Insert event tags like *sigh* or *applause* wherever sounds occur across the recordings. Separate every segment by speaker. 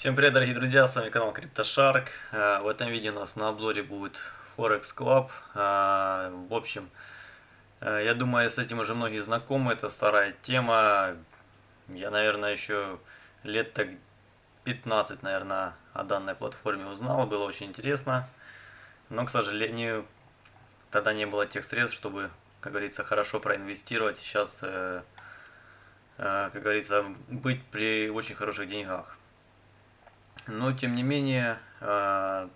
Speaker 1: Всем привет, дорогие друзья, с вами канал CryptoShark. Э, в этом видео у нас на обзоре будет Forex Club. Э, в общем, э, я думаю, с этим уже многие знакомы, это старая тема. Я, наверное, еще лет так 15, наверное, о данной платформе узнал, было очень интересно. Но, к сожалению, тогда не было тех средств, чтобы, как говорится, хорошо проинвестировать. Сейчас, как говорится, быть при очень хороших деньгах. Но, тем не менее, э,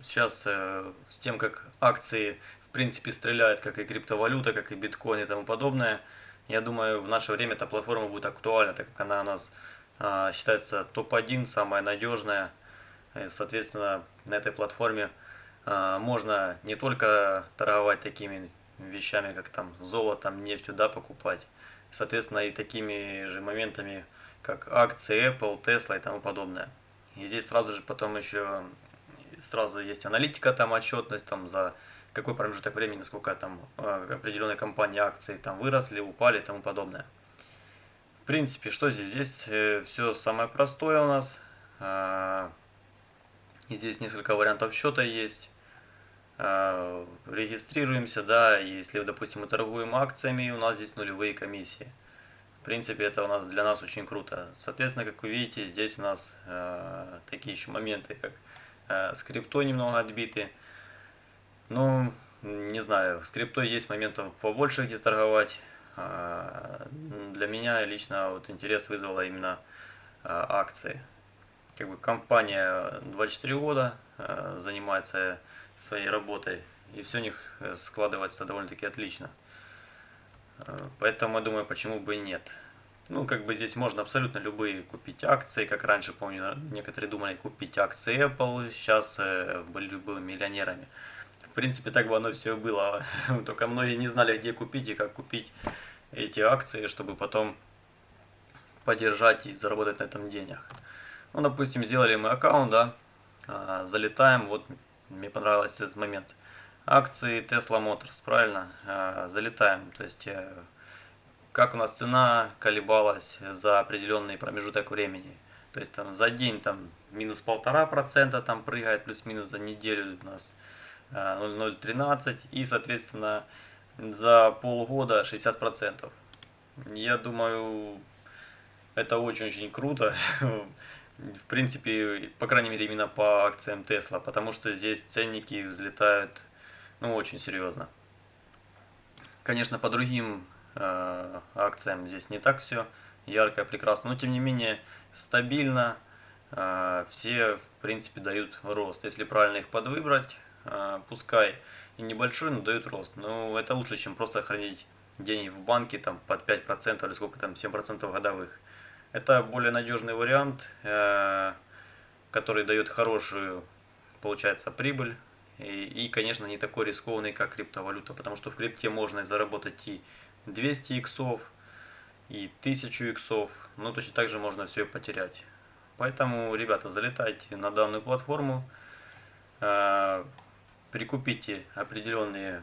Speaker 1: сейчас э, с тем, как акции, в принципе, стреляют, как и криптовалюта, как и биткоин и тому подобное, я думаю, в наше время эта платформа будет актуальна, так как она у нас э, считается топ-1, самая надежная. И, соответственно, на этой платформе можно не только торговать такими вещами, как там золотом, нефтью, да, покупать, соответственно, и такими же моментами, как акции Apple, Tesla и тому подобное. И здесь сразу же потом еще сразу есть аналитика, там отчетность там за какой промежуток времени, насколько там э, определенные компании акции там выросли, упали и тому подобное. В принципе, что здесь? Здесь э, все самое простое у нас. И здесь несколько вариантов счета есть. Регистрируемся, да, если, допустим, мы торгуем акциями, у нас здесь нулевые комиссии. В принципе, это у нас для нас очень круто. Соответственно, как вы видите, здесь у нас э, такие еще моменты, как э, с немного отбиты. Ну, не знаю, с есть моментов побольше где торговать. Э, для меня лично вот интерес вызвала именно э, акции. Как бы компания 24 года э, занимается своей работой, и все у них э, складывается довольно-таки отлично. Поэтому я думаю, почему бы и нет. Ну, как бы здесь можно абсолютно любые купить акции, как раньше, помню, некоторые думали купить акции Apple, сейчас э, были бы миллионерами. В принципе, так бы оно все было, *laughs* только многие не знали, где купить и как купить эти акции, чтобы потом поддержать и заработать на этом денег. Ну, допустим, сделали мы аккаунт, да, а, залетаем, вот мне понравился этот момент – акции Tesla Motors, правильно? А, залетаем, то есть э, как у нас цена колебалась за определенный промежуток времени. То есть там за день там минус полтора процента там прыгает, плюс-минус за неделю у нас 0,013 э, и соответственно за полгода 60 процентов. Я думаю, это очень-очень круто. *laughs* В принципе, по крайней мере, именно по акциям Tesla, потому что здесь ценники взлетают ну, очень серьезно. Конечно, по другим э, акциям здесь не так все ярко, прекрасно, но тем не менее стабильно. Э, все, в принципе, дают рост. Если правильно их подвыбрать, э, пускай и небольшой, но дают рост. Но это лучше, чем просто хранить деньги в банке там под 5% или сколько там, 7% годовых. Это более надежный вариант, э, который дает хорошую, получается, прибыль и, и, конечно, не такой рискованный, как криптовалюта, потому что в крипте можно заработать и 200 иксов, и 1000 иксов, но точно так же можно все потерять. Поэтому, ребята, залетайте на данную платформу, э, прикупите определенные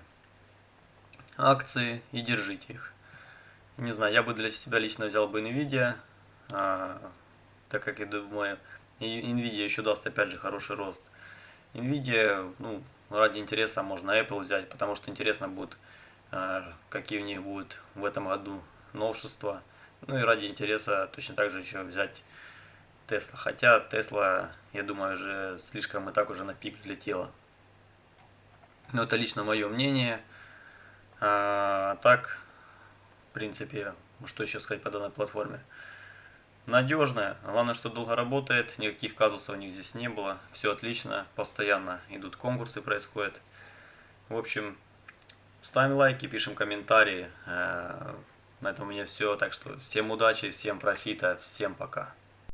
Speaker 1: акции и держите их. Не знаю, я бы для себя лично взял бы NVIDIA, э, так как я думаю, NVIDIA еще даст опять же хороший рост. Nvidia, ну, ради интереса можно Apple взять, потому что интересно будет, э, какие у них будут в этом году новшества. Ну и ради интереса точно так же еще взять Tesla. Хотя Tesla, я думаю, уже слишком и так уже на пик взлетела. Но это лично мое мнение. А, так, в принципе, что еще сказать по данной платформе? Надежная. Главное, что долго работает, никаких казусов у них здесь не было. Все отлично, постоянно идут конкурсы, происходят. В общем, ставим лайки, пишем комментарии. Э, на этом у меня все. Так что всем удачи, всем профита, всем пока.